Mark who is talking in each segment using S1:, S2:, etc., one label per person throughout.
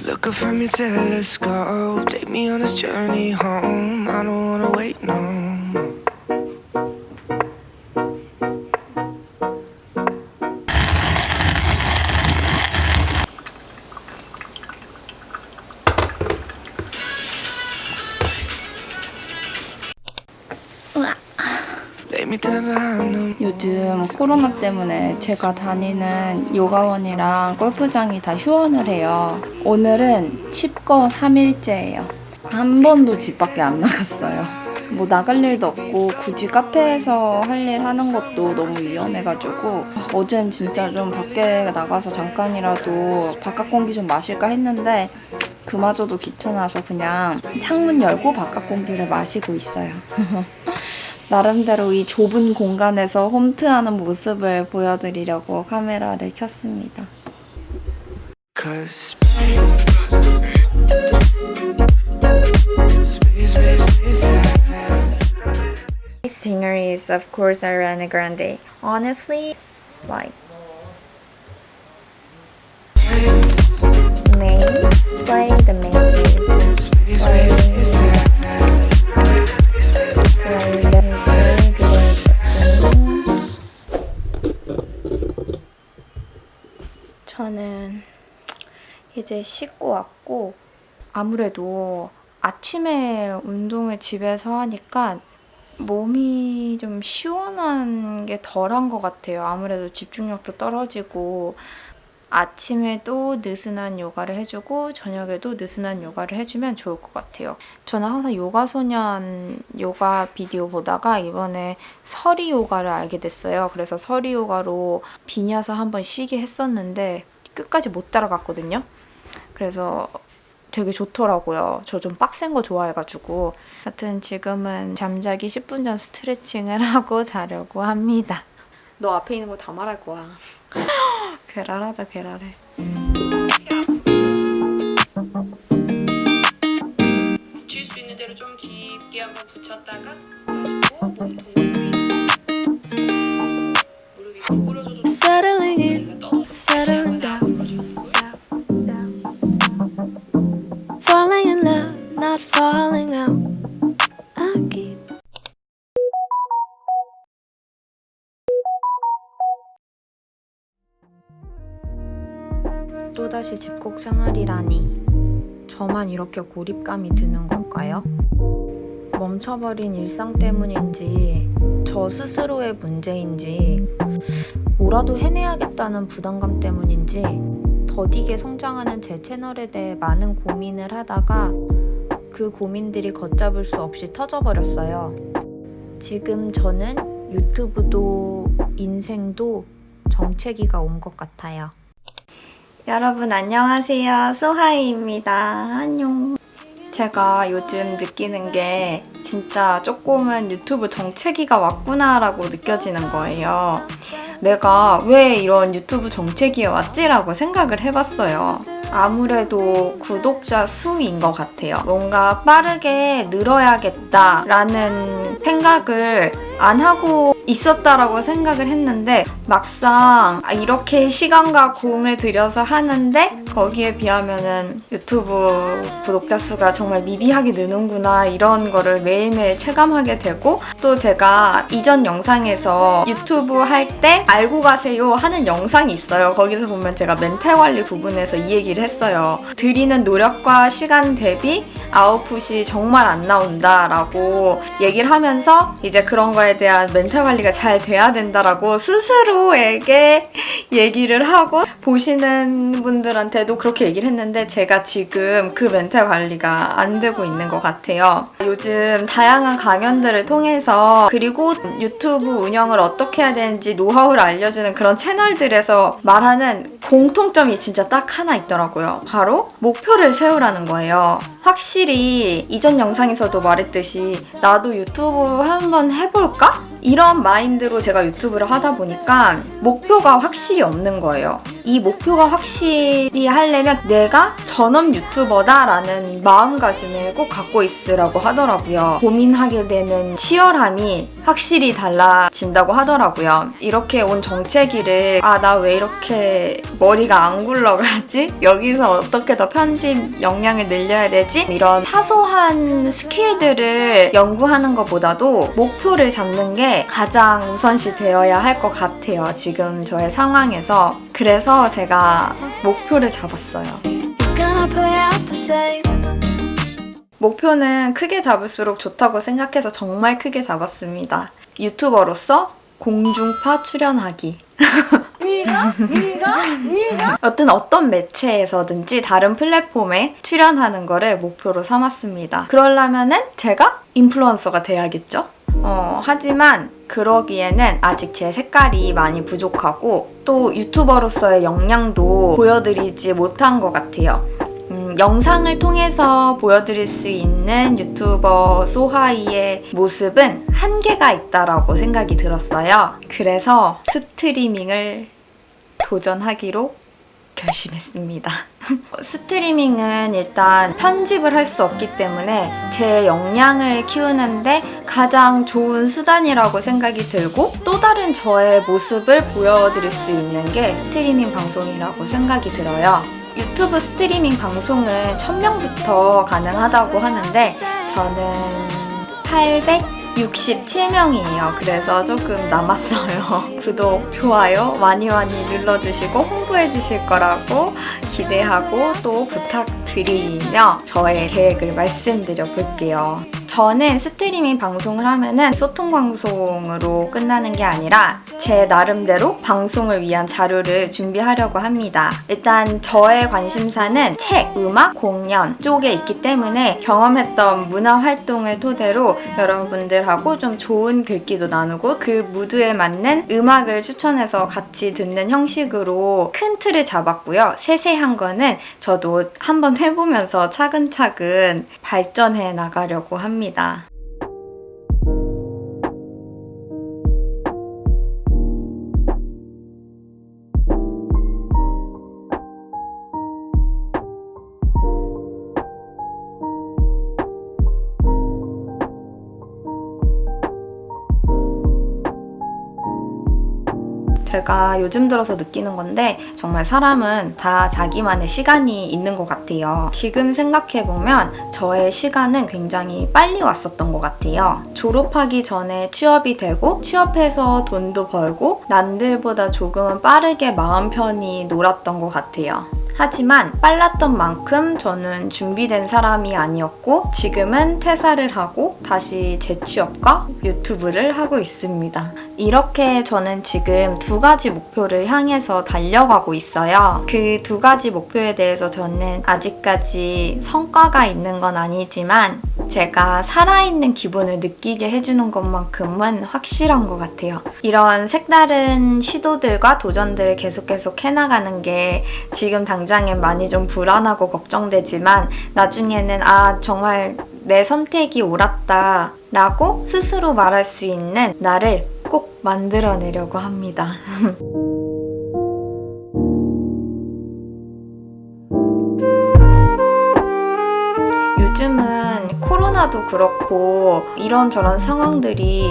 S1: Look up from your telescope, take me on this journey home. I don't wanna wait no
S2: 요즘 코로나 때문에 제가 다니는 요가원이랑 골프장이 다 휴원을 해요. 오늘은 칩거 3일째예요. 한 번도 집 밖에 안 나갔어요. 뭐 나갈 일도 없고 굳이 카페에서 할 일 하는 것도 너무 위험해가지고 어젠 진짜 좀 밖에 나가서 잠깐이라도 바깥 공기 좀 마실까 했는데 그마저도 귀찮아서 그냥 창문 열고 바깥 공기를 마시고 있어요. 나름대로 이 좁은 공간에서 홈트하는 모습을 보여드리려고 카메라를 켰습니다. Singer is of course Ariana Grande. Honestly, like main play the main key.
S1: Space
S2: 이제 씻고 왔고 아무래도 아침에 운동을 집에서 하니까 몸이 좀 시원한 게 덜한 것 같아요. 아무래도 집중력도 떨어지고 아침에도 느슨한 요가를 해주고 저녁에도 느슨한 요가를 해주면 좋을 것 같아요. 저는 항상 요가소년 요가 비디오 보다가 이번에 서리 요가를 알게 됐어요. 그래서 서리 요가로 비냐서 한번 쉬게 했었는데 끝까지 못 따라갔거든요. 그래서 되게 좋더라고요. 저 좀 빡센 거 좋아해가지고. 하여튼 지금은 잠자기 10분 전 스트레칭을 하고 자려고 합니다. 너 앞에 있는 거 다 말할 거야. 괴랄하다 괴랄해.
S3: 붙일 수 있는 대로 좀 깊게 한번 붙였다가 가지고 몸 동
S2: 또다시 집콕 생활이라니 저만 이렇게 고립감이 드는 걸까요? 멈춰버린 일상 때문인지 저 스스로의 문제인지 뭐라도 해내야겠다는 부담감 때문인지 더디게 성장하는 제 채널에 대해 많은 고민을 하다가 그 고민들이 걷잡을 수 없이 터져버렸어요. 지금 저는 유튜브도 인생도 정체기가 온 것 같아요. 여러분 안녕하세요. 소하이입니다. 안녕. 제가 요즘 느끼는 게 진짜 조금은 유튜브 정체기가 왔구나 라고 느껴지는 거예요. 내가 왜 이런 유튜브 정체기에 왔지 라고 생각을 해봤어요. 아무래도 구독자 수인 것 같아요. 뭔가 빠르게 늘어야겠다 라는 생각을 안 하고 있었다라고 생각을 했는데 막상 아, 이렇게 시간과 공을 들여서 하는데 거기에 비하면은 유튜브 구독자 수가 정말 미비하게 느는구나 이런 거를 매일매일 체감하게 되고 또 제가 이전 영상에서 유튜브 할 때 알고 가세요 하는 영상이 있어요. 거기서 보면 제가 멘탈 관리 부분에서 이 얘기를 했어요. 들이는 노력과 시간 대비 아웃풋이 정말 안 나온다 라고 얘기를 하면서 이제 그런 거에 대한 멘탈 관리가 잘 돼야 된다라고 스스로에게 얘기를 하고 보시는 분들한테도 그렇게 얘기를 했는데 제가 지금 그 멘탈 관리가 안 되고 있는 것 같아요. 요즘 다양한 강연들을 통해서 그리고 유튜브 운영을 어떻게 해야 되는지 노하우를 알려주는 그런 채널들에서 말하는 공통점이 진짜 딱 하나 있더라고요. 바로 목표를 세우라는 거예요. 확실히 이전 영상에서도 말했듯이 나도 유튜브 한번 해볼까? 이런 마인드로 제가 유튜브를 하다 보니까 목표가 확실히 없는 거예요. 이 목표가 확실히 하려면 내가 전업 유튜버다라는 마음가짐을 꼭 갖고 있으라고 하더라고요. 고민하게 되는 치열함이 확실히 달라진다고 하더라고요. 이렇게 온 정체기를 아, 나 왜 이렇게 머리가 안 굴러가지? 여기서 어떻게 더 편집 역량을 늘려야 되지? 이런 사소한 스킬들을 연구하는 것보다도 목표를 잡는 게 가장 우선시 되어야 할 것 같아요. 지금 저의 상황에서. 그래서 제가 목표를 잡았어요. 목표는 크게 잡을수록 좋다고 생각해서 정말 크게 잡았습니다. 유튜버로서 공중파 출연하기. 여튼 어떤 매체에서든지 다른 플랫폼에 출연하는 거를 목표로 삼았습니다. 그러려면은 제가 인플루언서가 돼야겠죠? 어, 하지만 그러기에는 아직 제 색깔이 많이 부족하고 또 유튜버로서의 역량도 보여드리지 못한 것 같아요. 음, 영상을 통해서 보여드릴 수 있는 유튜버 소하이의 모습은 한계가 있다라고 생각이 들었어요. 그래서 스트리밍을 도전하기로 결심했습니다. 스트리밍은 일단 편집을 할 수 없기 때문에 제 역량을 키우는데 가장 좋은 수단이라고 생각이 들고 또 다른 저의 모습을 보여드릴 수 있는 게 스트리밍 방송이라고 생각이 들어요. 유튜브 스트리밍 방송은 1000명부터 가능하다고 하는데 저는 867명이에요. 그래서 조금 남았어요. 구독, 좋아요 많이 많이 눌러주시고 홍보해주실 거라고 기대하고 또 부탁드리며 저의 계획을 말씀드려 볼게요. 저는 스트리밍 방송을 하면은 소통 방송으로 끝나는 게 아니라 제 나름대로 방송을 위한 자료를 준비하려고 합니다. 일단 저의 관심사는 책, 음악, 공연 쪽에 있기 때문에 경험했던 문화 활동을 토대로 여러분들하고 좀 좋은 글귀도 나누고 그 무드에 맞는 음악을 추천해서 같이 듣는 형식으로 큰 틀을 잡았고요. 세세한 거는 저도 한번 해보면서 차근차근 발전해 나가려고 합니다. 합니다. 제가 요즘 들어서 느끼는 건데 정말 사람은 다 자기만의 시간이 있는 것 같아요. 지금 생각해보면 저의 시간은 굉장히 빨리 왔었던 것 같아요. 졸업하기 전에 취업이 되고 취업해서 돈도 벌고 남들보다 조금은 빠르게 마음 편히 놀았던 것 같아요. 하지만 빨랐던 만큼 저는 준비된 사람이 아니었고 지금은 퇴사를 하고 다시 재취업과 유튜브를 하고 있습니다. 이렇게 저는 지금 두 가지 목표를 향해서 달려가고 있어요. 그 두 가지 목표에 대해서 저는 아직까지 성과가 있는 건 아니지만 제가 살아있는 기분을 느끼게 해주는 것만큼은 확실한 것 같아요. 이런 색다른 시도들과 도전들을 계속 계속 해나가는 게 지금 당장엔 많이 좀 불안하고 걱정되지만 나중에는 아 정말 내 선택이 옳았다 라고 스스로 말할 수 있는 나를 꼭 만들어내려고 합니다. 요즘은 코로나도 그렇고 이런저런 상황들이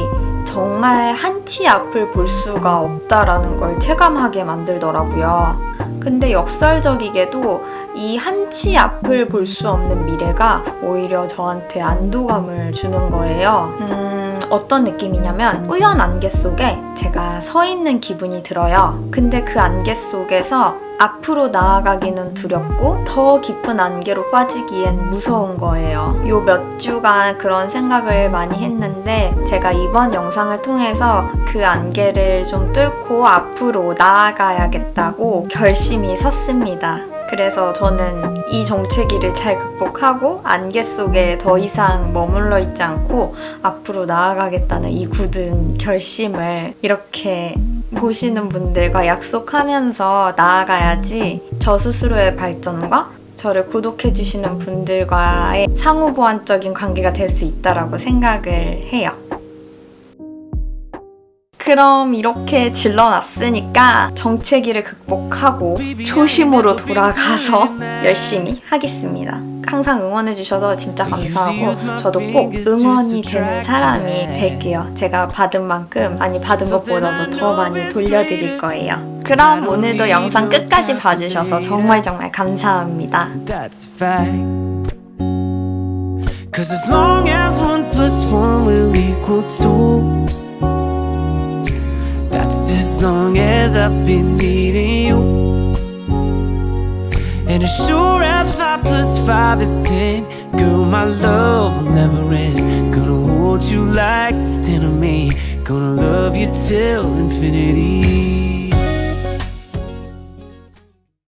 S2: 정말 한치 앞을 볼 수가 없다라는 걸 체감하게 만들더라고요. 근데 역설적이게도 이 한치 앞을 볼 수 없는 미래가 오히려 저한테 안도감을 주는 거예요. 음, 어떤 느낌이냐면 우연 안개 속에 제가 서 있는 기분이 들어요. 근데 그 안개 속에서 앞으로 나아가기는 두렵고 더 깊은 안개로 빠지기엔 무서운 거예요. 요 몇 주간 그런 생각을 많이 했는데 제가 이번 영상을 통해서 그 안개를 좀 뚫고 앞으로 나아가야겠다고 결심이 섰습니다. 그래서 저는 이 정체기를 잘 극복하고 안개 속에 더 이상 머물러 있지 않고 앞으로 나아가겠다는 이 굳은 결심을 이렇게 보시는 분들과 약속하면서 나아가야지 저 스스로의 발전과 저를 구독해주시는 분들과의 상호보완적인 관계가 될 수 있다라고 생각을 해요. 그럼 이렇게 질러놨으니까 정체기를 극복하고 초심으로 돌아가서 열심히 하겠습니다. 항상 응원해주셔서 진짜 감사하고 저도 꼭 응원이 되는 사람이 될게요. 제가 받은 만큼 많이 받은 것보다도 더 많이 돌려드릴 거예요. 그럼 오늘도 영상 끝까지 봐주셔서 정말 정말 감사합니다.
S1: Cause as long as one plus one will equal two, long as I've been needing you. And as sure as five plus five is ten, girl, my love will never end. Gonna hold you like it's ten of me. Gonna love you till infinity.